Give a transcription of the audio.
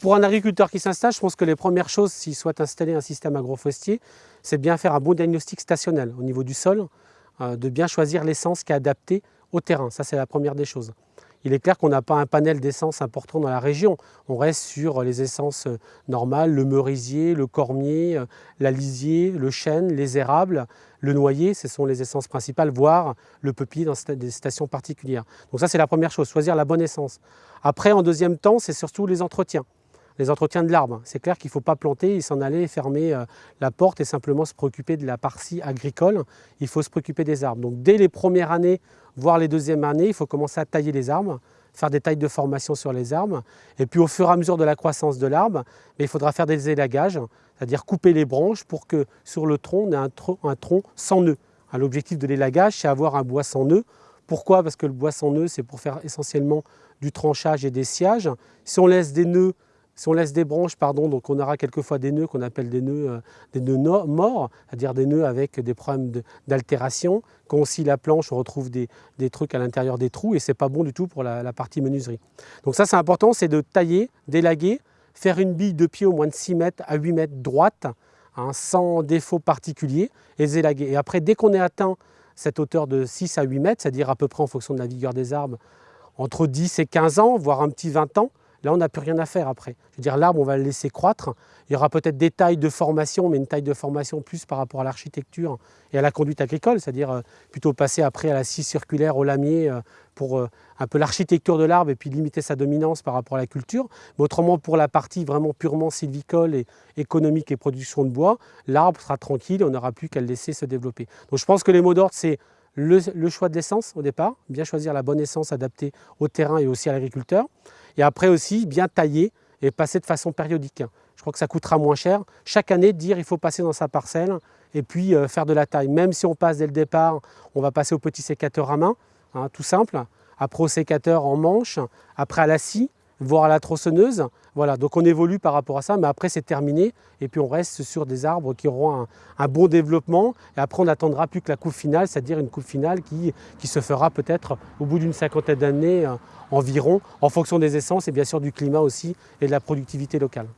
Pour un agriculteur qui s'installe, je pense que les premières choses, s'il souhaite installer un système agroforestier, c'est bien faire un bon diagnostic stationnel au niveau du sol, euh, de bien choisir l'essence qui est adaptée au terrain. Ça, c'est la première des choses. Il est clair qu'on n'a pas un panel d'essences important dans la région. On reste sur les essences euh, normales, le merisier, le cormier, euh, l'alisier, le chêne, les érables, le noyer, ce sont les essences principales, voire le peuplier dans des stations particulières. Donc ça, c'est la première chose, choisir la bonne essence. Après, en deuxième temps, c'est surtout les entretiens les entretiens de l'arbre. C'est clair qu'il ne faut pas planter et s'en aller fermer euh, la porte et simplement se préoccuper de la partie agricole. Il faut se préoccuper des arbres. Donc dès les premières années, voire les deuxièmes années, il faut commencer à tailler les arbres, faire des tailles de formation sur les arbres. Et puis au fur et à mesure de la croissance de l'arbre, il faudra faire des élagages, c'est-à-dire couper les branches pour que sur le tronc, on ait un, tronc, sans nœud. L'objectif de l'élagage, c'est avoir un bois sans nœud. Pourquoi? Parce que le bois sans nœud, c'est pour faire essentiellement du tranchage et des sciages. Si on laisse des nœuds si on laisse des branches, pardon, donc on aura quelquefois des nœuds qu'on appelle des nœuds, euh, des nœuds morts, c'est-à-dire des nœuds avec des problèmes d'altération. Quand on scie la planche, on retrouve des, trucs à l'intérieur des trous et ce n'est pas bon du tout pour la, partie menuiserie. Donc ça, c'est important, c'est de tailler, d'élaguer, faire une bille de pied au moins de 6 mètres à 8 mètres droite, hein, sans défaut particulier, et élaguer. Et après, dès qu'on ait atteint cette hauteur de 6 à 8 mètres, c'est-à-dire à peu près en fonction de la vigueur des arbres, entre 10 et 15 ans, voire un petit 20 ans, Là, on n'a plus rien à faire après. Je veux dire, l'arbre, on va le laisser croître. Il y aura peut-être des tailles de formation, mais une taille de formation plus par rapport à l'architecture et à la conduite agricole, c'est-à-dire euh, plutôt passer après à la scie circulaire, au lamier, euh, pour euh, un peu l'architecture de l'arbre et puis limiter sa dominance par rapport à la culture. Mais autrement, pour la partie vraiment purement sylvicole et économique et production de bois, l'arbre sera tranquille, on n'aura plus qu'à le laisser se développer. Donc je pense que les mots d'ordre, c'est le, le, choix de l'essence au départ, bien choisir la bonne essence adaptée au terrain et aussi à l'agriculteur. Et après aussi, bien tailler et passer de façon périodique. Je crois que ça coûtera moins cher. Chaque année, dire il faut passer dans sa parcelle et puis euh, faire de la taille. Même si on passe dès le départ, on va passer au petit sécateur à main, hein, tout simple. Après au sécateur en manche, après à la scie, voire à la tronçonneuse. Voilà, donc on évolue par rapport à ça, mais après c'est terminé et puis on reste sur des arbres qui auront un, bon développement et après on n'attendra plus que la coupe finale, c'est-à-dire une coupe finale qui, se fera peut-être au bout d'une cinquantaine d'années euh, environ, en fonction des essences et bien sûr du climat aussi et de la productivité locale.